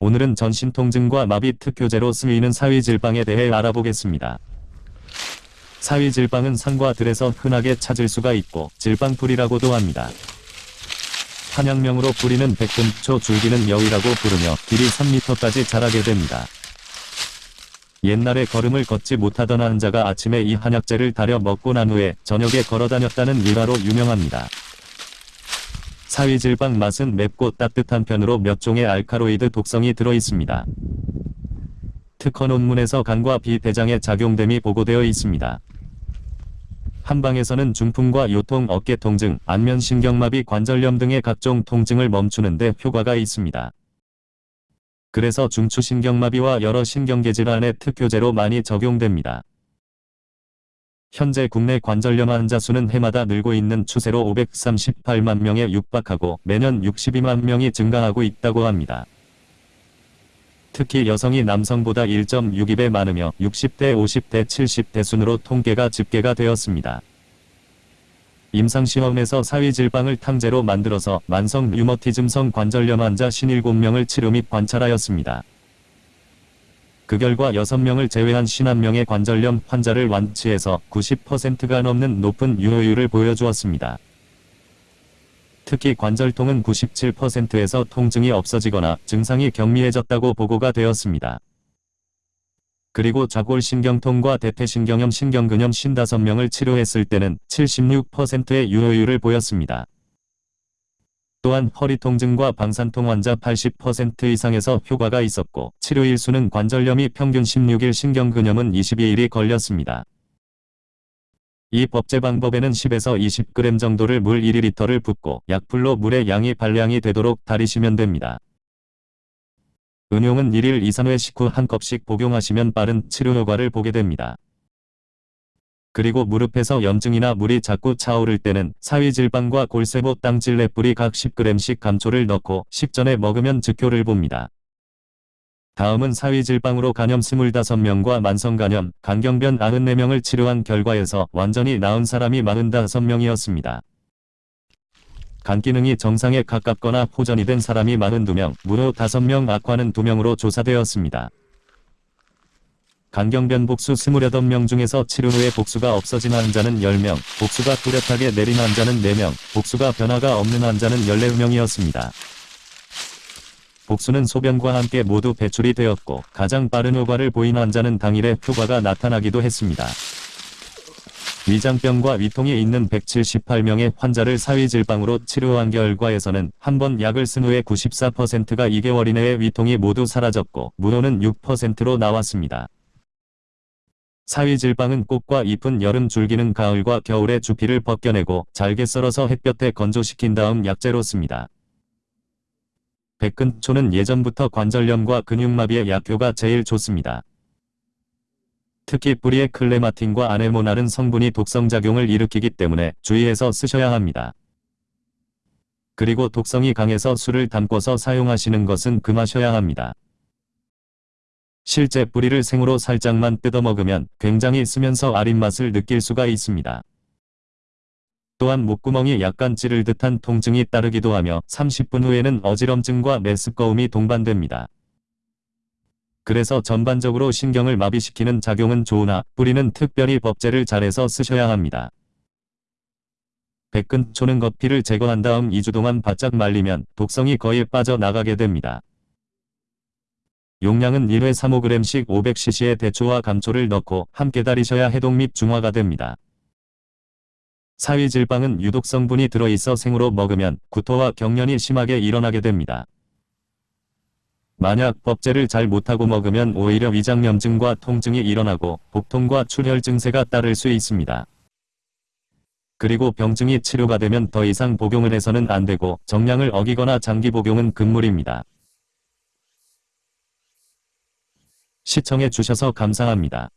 오늘은 전신통증과 마비 특효제로 쓰이는 사위질방에 대해 알아보겠습니다. 사위질방은 산과 들에서 흔하게 찾을 수가 있고 질방풀이라고도 합니다. 한약명으로 뿌리는 백금초 줄기는 여위라고 부르며 길이 3m까지 자라게 됩니다. 옛날에 걸음을 걷지 못하던 환자가 아침에 이 한약재를 달여 먹고 난 후에 저녁에 걸어 다녔다는 일화로 유명합니다. 사위질방 맛은 맵고 따뜻한 편으로 몇 종의 알카로이드 독성이 들어있습니다. 특허 논문에서 간과 비대장에 작용됨이 보고되어 있습니다. 한방에서는 중풍과 요통, 어깨 통증, 안면 신경마비, 관절염 등의 각종 통증을 멈추는데 효과가 있습니다. 그래서 중추신경마비와 여러 신경계 질환의 특효제로 많이 적용됩니다. 현재 국내 관절염 환자 수는 해마다 늘고 있는 추세로 538만 명에 육박하고 매년 62만 명이 증가하고 있다고 합니다. 특히 여성이 남성보다 1.62배 많으며 60대, 50대, 70대 순으로 통계가 집계가 되었습니다. 임상시험에서 사위질방을 탕제로 만들어서 만성 류머티즘성 관절염 환자 57명을 치료 및 관찰하였습니다. 그 결과 6명을 제외한 51명의 관절염 환자를 완치해서 90%가 넘는 높은 유효율을 보여주었습니다. 특히 관절통은 97%에서 통증이 없어지거나 증상이 경미해졌다고 보고가 되었습니다. 그리고 좌골신경통과 대퇴신경염 신경근염 55명을 치료했을 때는 76%의 유효율을 보였습니다. 또한 허리 통증과 방산통 환자 80% 이상에서 효과가 있었고 치료 일 수는 관절염이 평균 16일 신경근염은 22일이 걸렸습니다. 이 법제 방법에는 10에서 20g 정도를 물 1리터를 붓고 약불로 물의 양이 발량이 되도록 달이시면 됩니다. 은용은 1일 2, 3회 식후 한 컵씩 복용하시면 빠른 치료 효과를 보게 됩니다. 그리고 무릎에서 염증이나 물이 자꾸 차오를 때는 사위질방과 골세보 땅질레 뿌리 각 10g씩 감초를 넣고 식전에 먹으면 즉효를 봅니다. 다음은 사위질방으로 간염 25명과 만성간염, 간경변 94명을 치료한 결과에서 완전히 나은 사람이 45명이었습니다. 간 기능이 정상에 가깝거나 호전이 된 사람이 42명, 무려 5명 악화는 2명으로 조사되었습니다. 간경변 복수 28명 중에서 치료 후에 복수가 없어진 환자는 10명, 복수가 뚜렷하게 내린 환자는 4명, 복수가 변화가 없는 환자는 14명이었습니다. 복수는 소변과 함께 모두 배출이 되었고 가장 빠른 효과를 보인 환자는 당일에 효과가 나타나기도 했습니다. 위장병과 위통이 있는 178명의 환자를 사위질방으로 치료한 결과에서는 한 번 약을 쓴 후에 94%가 2개월 이내에 위통이 모두 사라졌고 무효는 6%로 나왔습니다. 사위질방은 꽃과 잎은 여름 줄기는 가을과 겨울에 주피를 벗겨내고 잘게 썰어서 햇볕에 건조시킨 다음 약재로 씁니다. 백근초는 예전부터 관절염과 근육마비의 약효가 제일 좋습니다. 특히 뿌리의 클레마틴과 아네모나른 성분이 독성작용을 일으키기 때문에 주의해서 쓰셔야 합니다. 그리고 독성이 강해서 술을 담궈서 사용하시는 것은 금하셔야 합니다. 실제 뿌리를 생으로 살짝만 뜯어 먹으면 굉장히 쓰면서 아린 맛을 느낄 수가 있습니다. 또한 목구멍이 약간 찌를 듯한 통증이 따르기도 하며 30분 후에는 어지럼증과 메스꺼움이 동반됩니다. 그래서 전반적으로 신경을 마비시키는 작용은 좋으나 뿌리는 특별히 법제를 잘해서 쓰셔야 합니다. 백근 초는 겉피를 제거한 다음 2주 동안 바짝 말리면 독성이 거의 빠져나가게 됩니다. 용량은 1회 3-5g씩 500cc의 대초와 감초를 넣고 함께 달이셔야 해독 및 중화가 됩니다. 사위질방은 유독 성분이 들어있어 생으로 먹으면 구토와 경련이 심하게 일어나게 됩니다. 만약 법제를 잘 못하고 먹으면 오히려 위장염증과 통증이 일어나고 복통과 출혈 증세가 따를 수 있습니다. 그리고 병증이 치료가 되면 더 이상 복용을 해서는 안 되고 정량을 어기거나 장기 복용은 금물입니다. 시청해 주셔서 감사합니다.